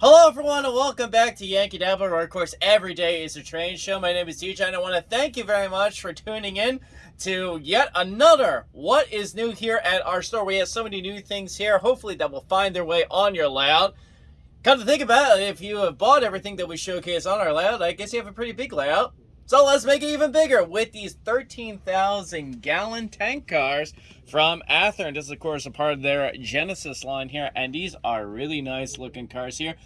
Hello, everyone, and welcome back to Yankee Dabbler, where, of course, every day is a train show. My name is DJ, and I want to thank you very much for tuning in to yet another What is New here at our store. We have so many new things here, hopefully, that will find their way on your layout. Come to think about it, if you have bought everything that we showcase on our layout, I guess you have a pretty big layout. So let's make it even bigger with these 13,000 gallon tank cars from Athearn. This is, of course, a part of their Genesis line here, and these are really nice looking cars here.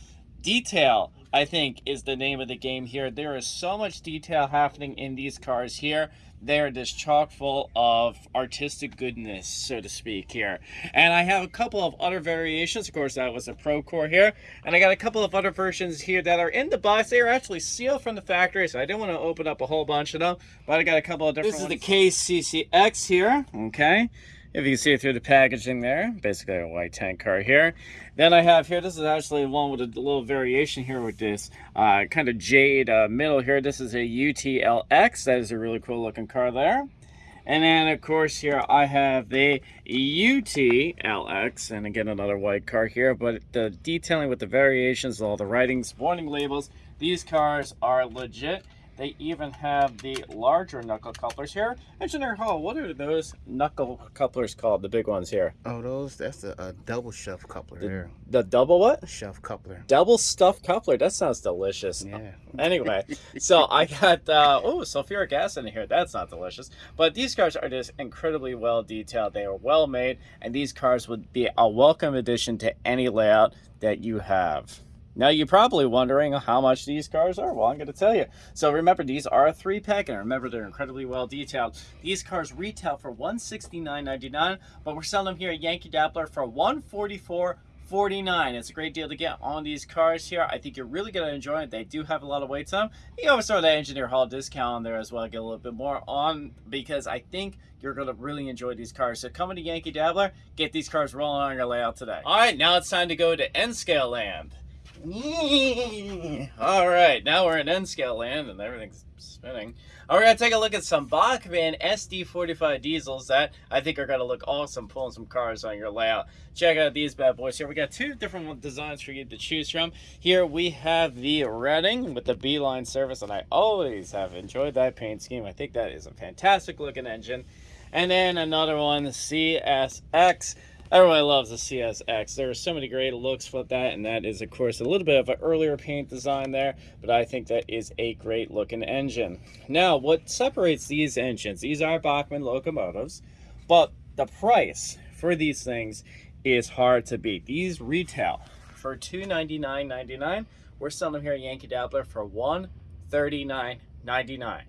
Detail, I think, is the name of the game here. There is so much detail happening in these cars here they're just chock full of artistic goodness, so to speak, here. And I have a couple of other variations. Of course, that was a Procor here. And I got a couple of other versions here that are in the box. They are actually sealed from the factory, so I didn't want to open up a whole bunch of them. But I got a couple of different This is ones. the KCCX here, okay? If you can see through the packaging there, basically a white tank car here. Then I have here, this is actually one with a little variation here with this uh, kind of jade uh, middle here. This is a UTLX. That is a really cool looking car there. And then, of course, here I have the UTLX, and again, another white car here, but the detailing with the variations, all the writings, warning labels, these cars are legit. They even have the larger knuckle couplers here. Engineer Hall, what are those knuckle couplers called, the big ones here? Oh, those, that's a, a double shelf coupler the, there. The double what? Shelf coupler. Double stuffed coupler. That sounds delicious. Yeah. Anyway, so I got, uh, oh, sulfuric acid in here. That's not delicious. But these cars are just incredibly well detailed. They are well made, and these cars would be a welcome addition to any layout that you have. Now you're probably wondering how much these cars are. Well, I'm going to tell you. So remember, these are a three pack, and remember they're incredibly well detailed. These cars retail for $169.99, but we're selling them here at Yankee Dabbler for $144 49 It's a great deal to get on these cars here. I think you're really going to enjoy it. They do have a lot of weight them. You always throw that Engineer Hall discount on there as well. Get a little bit more on because I think you're going to really enjoy these cars. So coming to Yankee Dabbler, get these cars rolling on your layout today. All right, now it's time to go to N-Scale Land. All right, now we're in N-scale land and everything's spinning. We're going to take a look at some Bachmann SD45 diesels that I think are going to look awesome pulling some cars on your layout. Check out these bad boys here. We got two different designs for you to choose from. Here we have the Reading with the B-line service, and I always have enjoyed that paint scheme. I think that is a fantastic looking engine. And then another one, the CSX Everybody loves the CSX. There are so many great looks with that, and that is, of course, a little bit of an earlier paint design there, but I think that is a great looking engine. Now, what separates these engines, these are Bachmann locomotives, but the price for these things is hard to beat. These retail for $299.99. We're selling them here at Yankee Dabbler for $139.99.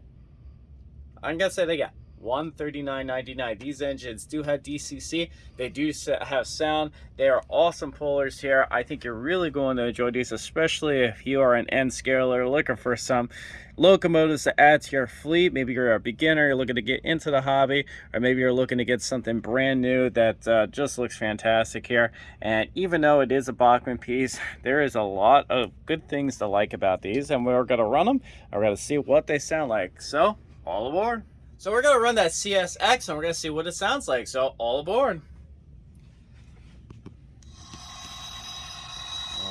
I'm going to say they got 139.99 these engines do have dcc they do have sound. They are awesome pullers here. I think you're really going to enjoy these especially if you are an n scaler looking for some locomotives to add to your fleet. Maybe you're a beginner you're looking to get into the hobby or maybe you're looking to get something brand new that uh, just looks fantastic here. And even though it is a bachmann piece there is a lot of good things to like about these and we're going to run them we're going to see what they sound like. So all aboard so we're going to run that CSX and we're going to see what it sounds like. So all aboard.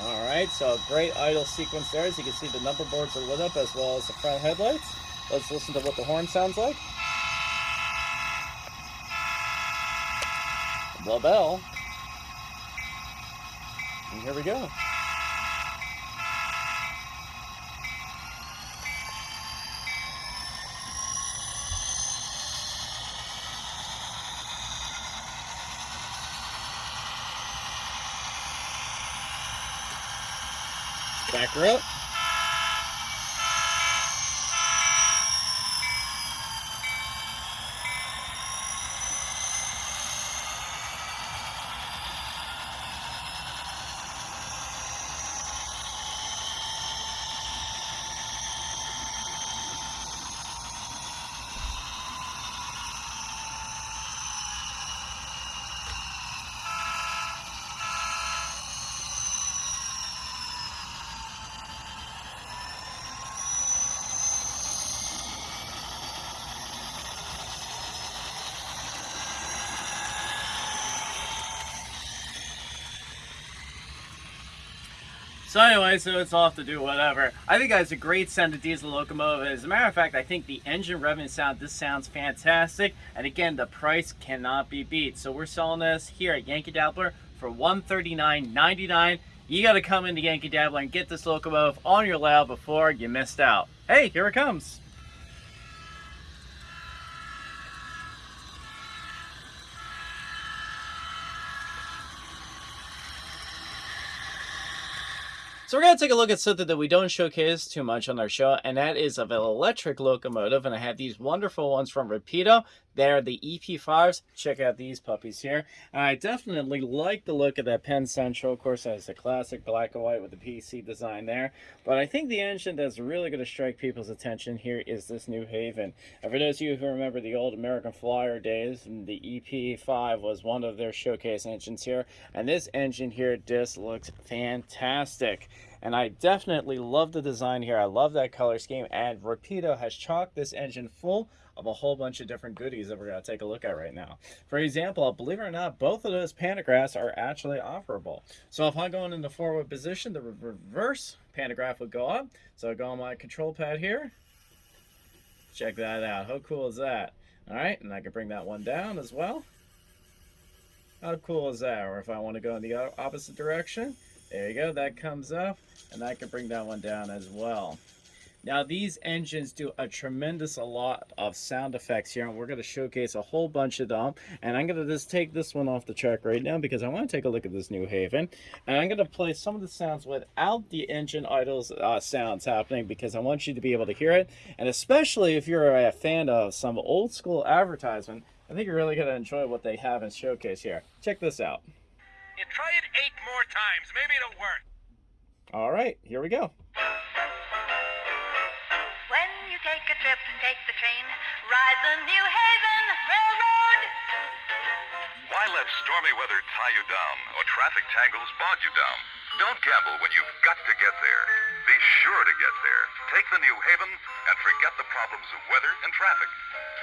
All right, so a great idle sequence there. As you can see, the number boards are lit up as well as the front headlights. Let's listen to what the horn sounds like. The bell. And here we go. Back her So anyway, so it's off to do whatever. I think that's a great sound of diesel locomotive. As a matter of fact, I think the engine revving sound, this sounds fantastic. And again, the price cannot be beat. So we're selling this here at Yankee Dabbler for $139.99. You got to come into Yankee Dabbler and get this locomotive on your layout before you missed out. Hey, here it comes. So we're going to take a look at something that we don't showcase too much on our show, and that is of an electric locomotive. And I have these wonderful ones from Rapido. They're the EP5s. Check out these puppies here. And I definitely like the look of that Penn Central. Of course, that's a classic black and white with the PC design there. But I think the engine that's really going to strike people's attention here is this New Haven. And for those of you who remember the old American Flyer days, the EP5 was one of their showcase engines here. And this engine here just looks fantastic. And I definitely love the design here. I love that color scheme. And Rapido has chalked this engine full of a whole bunch of different goodies that we're going to take a look at right now. For example, believe it or not, both of those pantographs are actually offerable. So if I'm going in the forward position, the reverse pantograph would go up. So I go on my control pad here. Check that out. How cool is that? All right, and I can bring that one down as well. How cool is that? Or if I want to go in the opposite direction, there you go, that comes up, and I can bring that one down as well. Now these engines do a tremendous a lot of sound effects here and we're going to showcase a whole bunch of them and I'm going to just take this one off the track right now because I want to take a look at this New Haven and I'm going to play some of the sounds without the engine idles uh, sounds happening because I want you to be able to hear it and especially if you're a fan of some old school advertisement I think you're really going to enjoy what they have in showcase here. Check this out. You try it eight more times. Maybe it'll work. All right, here we go. When you take a trip, take the train, ride the New Haven Railroad. Why let stormy weather tie you down or traffic tangles bog you down? Don't gamble when you've got to get there. Be sure to get there. Take the New Haven and forget the problems of weather and traffic.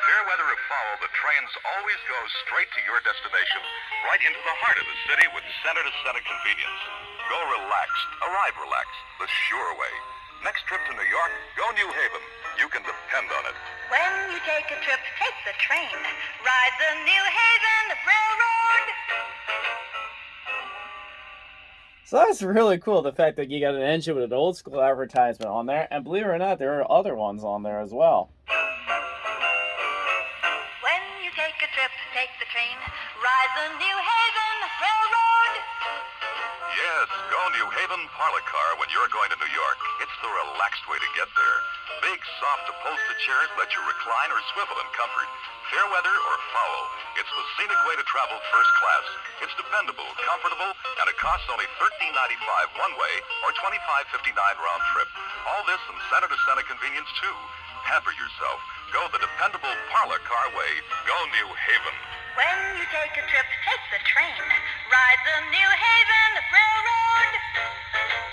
Fair weather or foul, the trains always go straight to your destination, right into the heart of the city with center-to-center convenience. Go relaxed, arrive relaxed, the sure way. Next trip to New York, go New Haven. You can depend on it. When you take a trip, take the train, ride the New Haven Railroad. So that's really cool, the fact that you got an engine with an old school advertisement on there, and believe it or not, there are other ones on there as well. New Haven parlor car when you're going to New York. It's the relaxed way to get there. Big, soft upholstered chairs let you recline or swivel in comfort. Fair weather or foul, it's the scenic way to travel first class. It's dependable, comfortable, and it costs only $13.95 one way or $25.59 round trip. All this in center-to-center convenience too. Pamper yourself. Go the dependable parlor car way. Go New Haven. When you take a trip, take the train, ride the New Haven Railroad.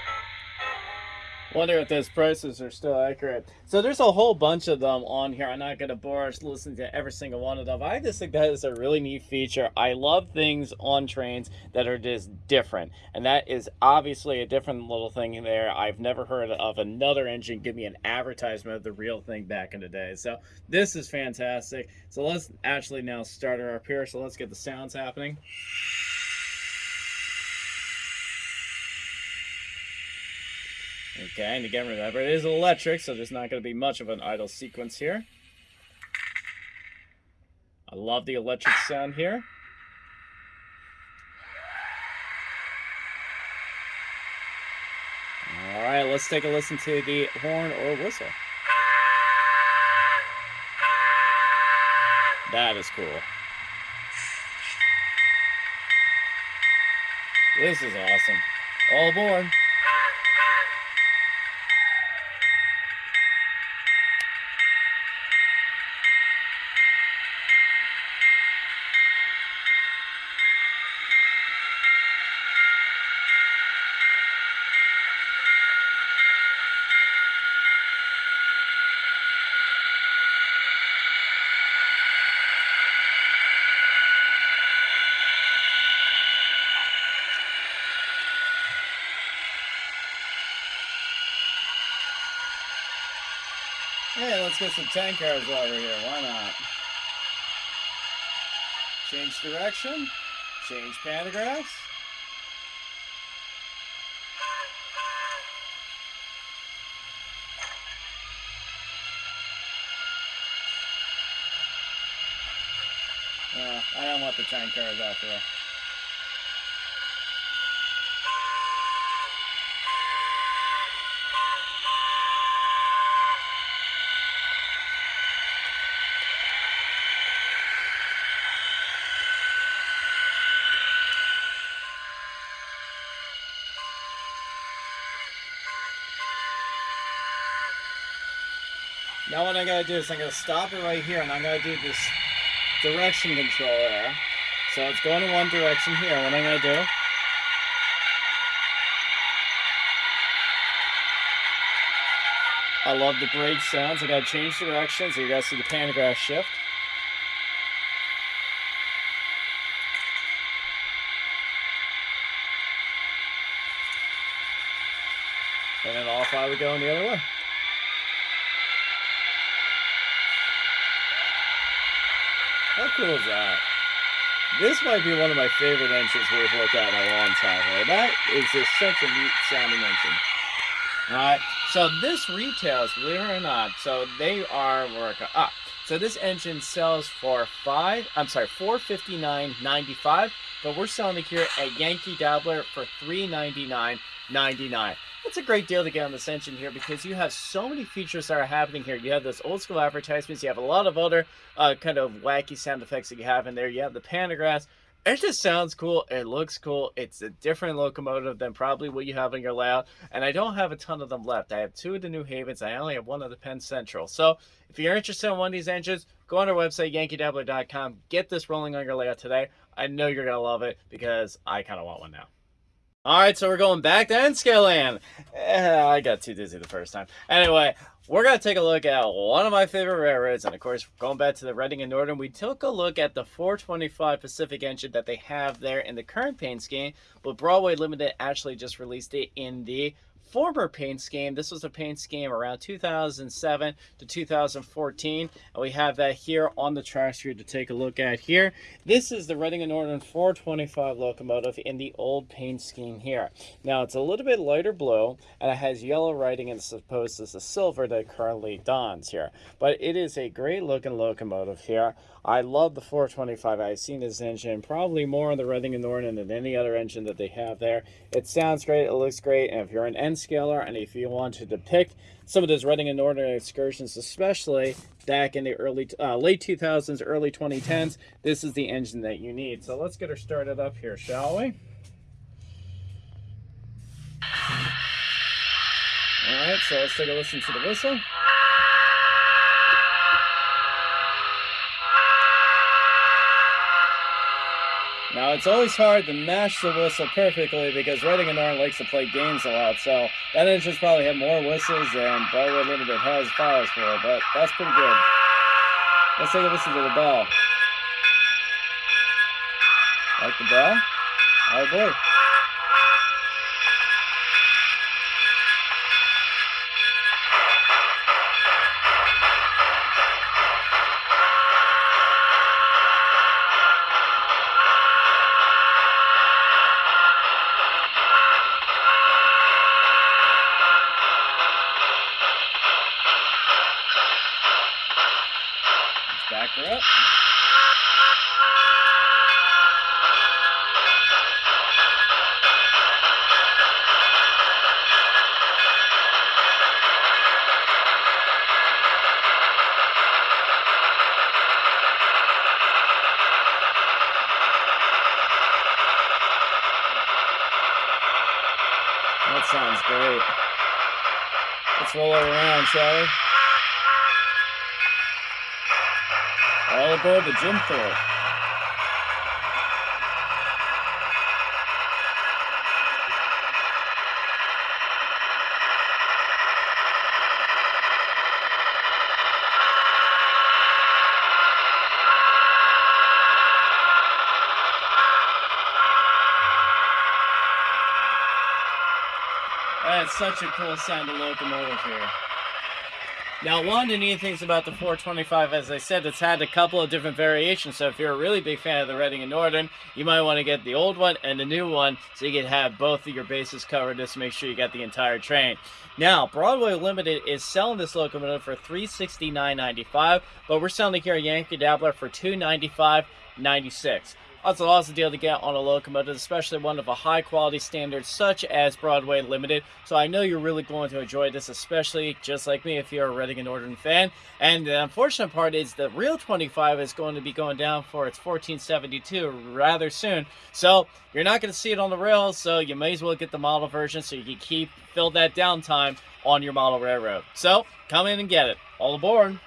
Wonder if those prices are still accurate. So there's a whole bunch of them on here. I'm not going to bore us listening to every single one of them. I just think that is a really neat feature. I love things on trains that are just different. And that is obviously a different little thing there. I've never heard of another engine give me an advertisement of the real thing back in the day. So this is fantastic. So let's actually now start up here. So let's get the sounds happening. Okay, and again, remember, it is electric, so there's not going to be much of an idle sequence here. I love the electric sound here. All right, let's take a listen to the horn or whistle. That is cool. This is awesome. All aboard. Let's get some tank cars over here. Why not? Change direction. Change pantographs. Uh, I don't want the tank cars out all. Now what I'm gonna do is I'm gonna stop it right here and I'm gonna do this direction control there. So it's going in one direction here. What I'm gonna do I love the brake sounds. I gotta change direction so you guys see the pantograph shift. And then off I would go in the other way. How cool is that? This might be one of my favorite engines we've looked at in a long time. Right? That is just such a neat sounding engine. All right, so this retails, believe it or not, so they are working up. Ah, so this engine sells for five, I'm sorry, four fifty nine ninety five, but we're selling it here at Yankee Dabbler for three ninety nine ninety nine. It's a great deal to get on this engine here because you have so many features that are happening here. You have those old school advertisements. You have a lot of other uh, kind of wacky sound effects that you have in there. You have the pantographs. It just sounds cool. It looks cool. It's a different locomotive than probably what you have in your layout. And I don't have a ton of them left. I have two of the New Havens. I only have one of the Penn Central. So if you're interested in one of these engines, go on our website, yankeedabbler.com. Get this rolling on your layout today. I know you're going to love it because I kind of want one now. All right, so we're going back to N-Scale. Eh, I got too dizzy the first time. Anyway, we're going to take a look at one of my favorite railroads. And of course, going back to the Reading and Northern, we took a look at the 425 Pacific engine that they have there in the current paint scheme. But Broadway Limited actually just released it in the former paint scheme. This was a paint scheme around 2007 to 2014. And we have that here on the tracks here to take a look at here. This is the Reading and Northern 425 locomotive in the old paint scheme here. Now it's a little bit lighter blue and it has yellow writing as supposed to the silver that currently dons here. But it is a great looking locomotive here. I love the 425. I've seen this engine probably more on the Reading and Northern than any other engine that they have there. It sounds great. It looks great. And if you're an N scaler and if you want to depict some of those Reading and Northern excursions, especially back in the early, uh, late 2000s, early 2010s, this is the engine that you need. So let's get her started up here, shall we? All right, so let's take a listen to the whistle. It's always hard to match the whistle perfectly because Reading and Northern likes to play games a lot, so that engine's probably had more whistles than Broadway Limited has files for, but that's pretty good. Let's take a listen to the bell. Like the bell? Oh boy. That sounds great. Let's roll her around, shall we? All aboard the Jim Thorpe. That's such a cool sounding locomotive here. Now, one of the neat things about the 425, as I said, it's had a couple of different variations. So if you're a really big fan of the Reading and Northern, you might want to get the old one and the new one so you can have both of your bases covered just to make sure you got the entire train. Now, Broadway Limited is selling this locomotive for $369.95, but we're selling here at Yankee Dabbler for $295.96. That's an awesome deal to get on a locomotive, especially one of a high quality standard such as Broadway Limited. So I know you're really going to enjoy this, especially just like me if you're a Reading and Northern fan. And the unfortunate part is the real 25 is going to be going down for its 1472 rather soon. So you're not going to see it on the rails, so you may as well get the model version so you can keep fill that downtime on your model railroad. So come in and get it. All aboard.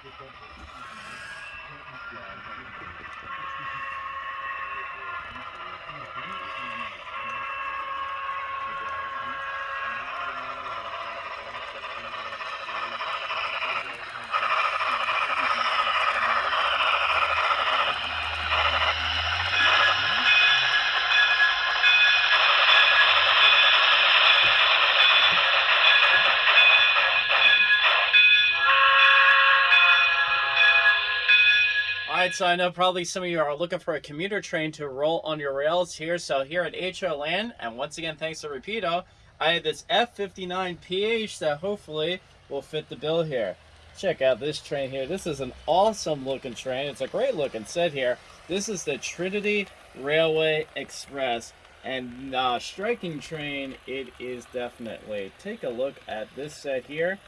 Alright, so I know probably some of you are looking for a commuter train to roll on your rails here. So here at HO Land, and once again thanks to Rapido, I have this F59PH that hopefully will fit the bill here. Check out this train here. This is an awesome looking train. It's a great looking set here. This is the Trinity Railway Express. And uh, striking train it is definitely. Take a look at this set here.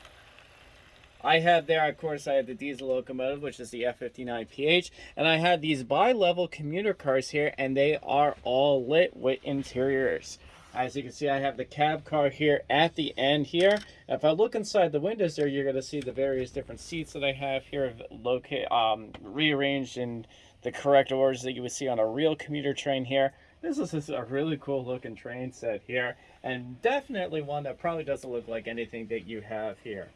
I had there, of course, I had the diesel locomotive, which is the F59PH, and I had these bi-level commuter cars here, and they are all lit with interiors. As you can see, I have the cab car here at the end here. If I look inside the windows there, you're going to see the various different seats that I have here locate, um, rearranged in the correct orders that you would see on a real commuter train here. This is a really cool looking train set here, and definitely one that probably doesn't look like anything that you have here.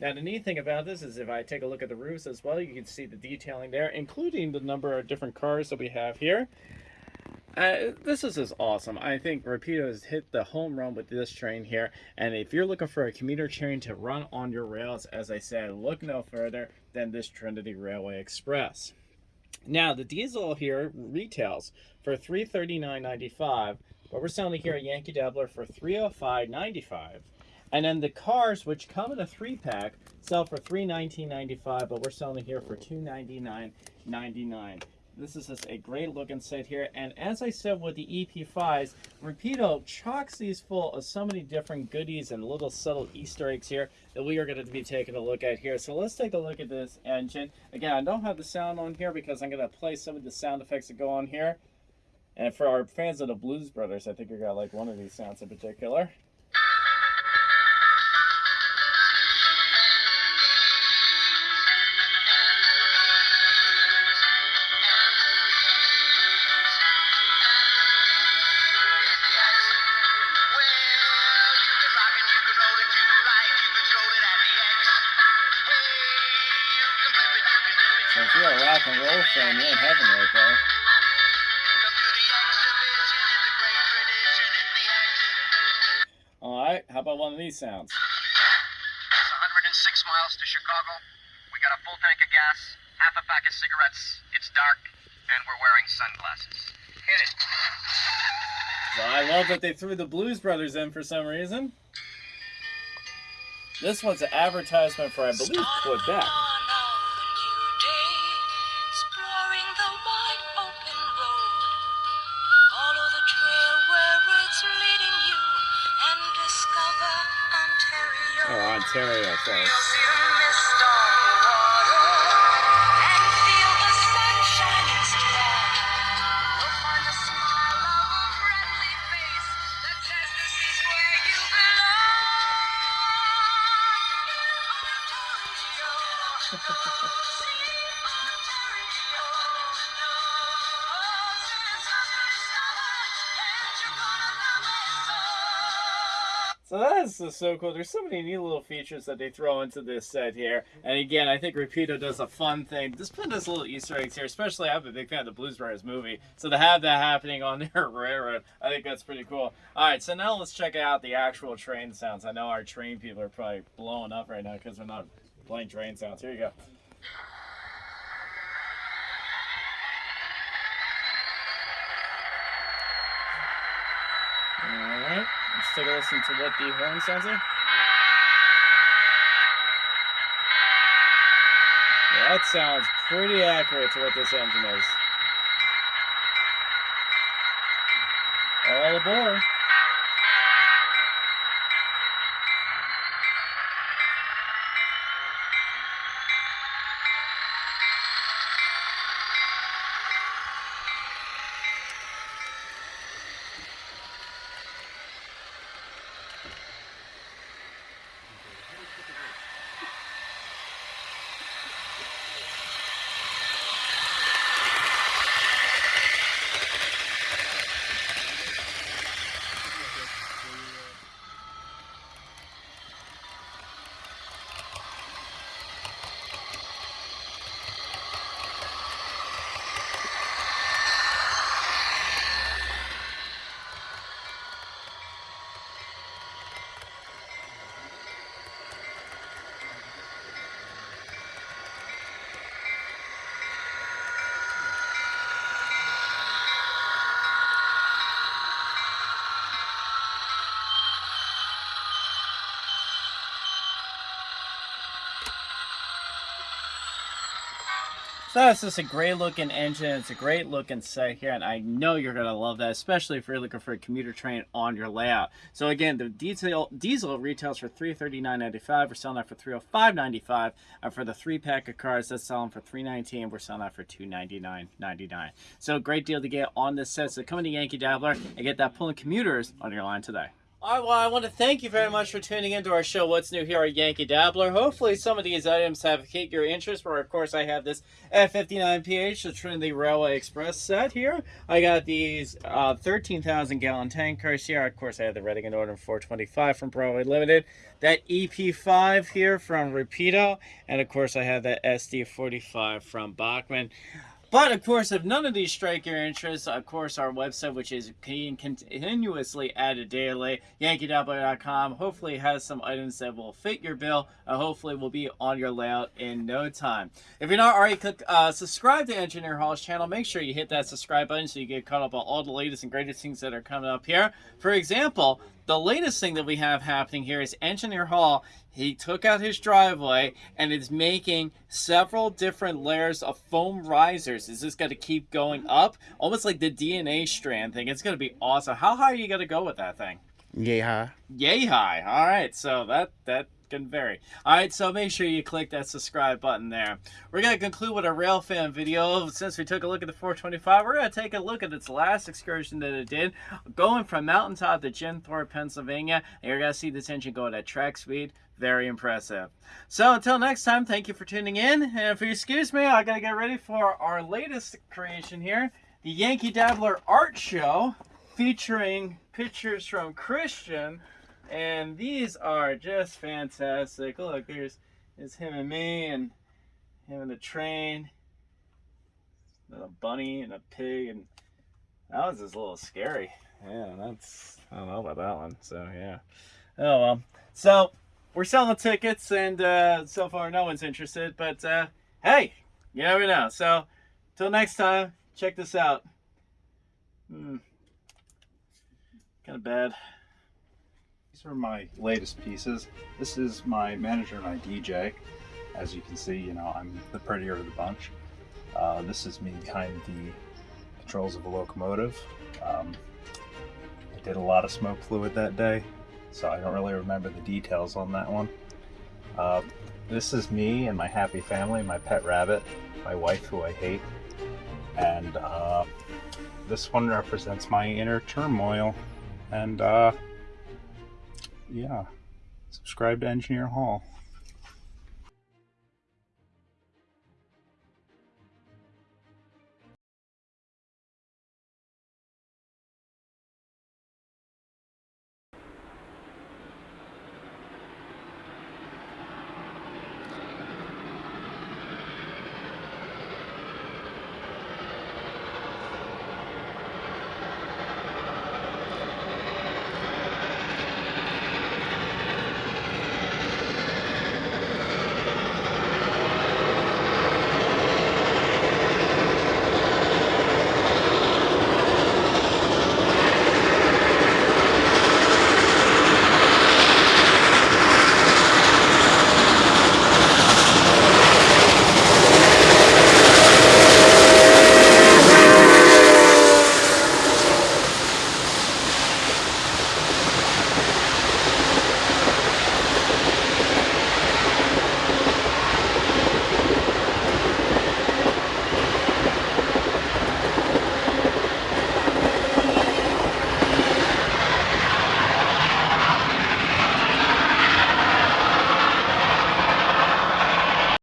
Now the neat thing about this is if I take a look at the roofs as well, you can see the detailing there, including the number of different cars that we have here. Uh, this is just awesome. I think Rapido has hit the home run with this train here. And if you're looking for a commuter train to run on your rails, as I said, look no further than this Trinity Railway Express. Now, the diesel here retails for $339.95, but we're selling here at Yankee Dabbler for $305.95. And then the cars, which come in a three pack, sell for $319.95, but we're selling here for $299.99. This is just a great looking set here. And as I said with the EP5s, Rapido chocks these full of so many different goodies and little subtle Easter eggs here that we are going to be taking a look at here. So let's take a look at this engine. Again, I don't have the sound on here because I'm going to play some of the sound effects that go on here. And for our fans of the Blues Brothers, I think you're going to like one of these sounds in particular. If you're a rock and roll fan, you're in heaven right there. Alright, how about one of these sounds? It's 106 miles to Chicago. We got a full tank of gas, half a pack of cigarettes. It's dark, and we're wearing sunglasses. Hit it. So I love that they threw the Blues Brothers in for some reason. This one's an advertisement for, I believe, Quebec. So is so cool. There's so many neat little features that they throw into this set here. And again, I think Rapido does a fun thing. Just put those little Easter eggs here, especially I'm a big fan of the Blues Brothers movie. So to have that happening on their railroad, I think that's pretty cool. All right, so now let's check out the actual train sounds. I know our train people are probably blowing up right now because we're not playing train sounds. Here you go. Let's take a listen to what the horn sounds like. That sounds pretty accurate to what this engine is. All aboard. That's just a great looking engine. It's a great looking set here, and I know you're gonna love that, especially if you're looking for a commuter train on your layout. So again, the diesel diesel retails for $339.95. We're selling that for $305.95. And for the three pack of cars, that's selling for 319. We're selling that for $299.99. So great deal to get on this set. So come into Yankee Dabbler and get that pulling commuters on your line today. All right, well, I want to thank you very much for tuning into our show, What's New Here at Yankee Dabbler. Hopefully, some of these items have piqued your interest. Where, of course, I have this F59PH, the Trinity Railway Express set here. I got these uh, 13,000 gallon tankers here. Of course, I have the Reading and Northern 425 from Broadway Limited. That EP5 here from Rapido. And, of course, I have that SD45 from Bachmann. But of course, if none of these strike your interest, of course, our website, which is being continuously added daily, yankeedabbler.com, hopefully has some items that will fit your bill. Uh, hopefully, will be on your layout in no time. If you're not already click, uh, subscribe to Engineer Hall's channel, make sure you hit that subscribe button so you get caught up on all the latest and greatest things that are coming up here. For example, the latest thing that we have happening here is Engineer Hall. He took out his driveway and is making several different layers of foam risers. Is this going to keep going up? Almost like the DNA strand thing. It's going to be awesome. How high are you going to go with that thing? Yay high. Yay high. All right. So that, that can vary. All right, so make sure you click that subscribe button there. We're going to conclude with a rail fan video. Since we took a look at the 425, we're going to take a look at its last excursion that it did, going from Mountaintop to Jim Thorpe, Pennsylvania. And you're going to see this engine going at track speed. Very impressive. So until next time, thank you for tuning in. And if you excuse me, I got to get ready for our latest creation here, the Yankee Dabbler Art Show, featuring pictures from Christian and these are just fantastic. Look, there's, there's him and me and him and the train. And a bunny and a pig and that was just a little scary. Yeah, that's I don't know about that one. So yeah. Oh well. So we're selling tickets and uh, so far no one's interested, but uh, hey, you never know. So till next time, check this out. Hmm. Kind of bad. These are my latest pieces. This is my manager and my DJ. As you can see, you know, I'm the prettier of the bunch. Uh, this is me behind the controls of a locomotive. Um, I did a lot of smoke fluid that day, so I don't really remember the details on that one. Uh, this is me and my happy family, my pet rabbit, my wife who I hate, and uh, this one represents my inner turmoil. And uh, yeah, subscribe to Engineer Hall.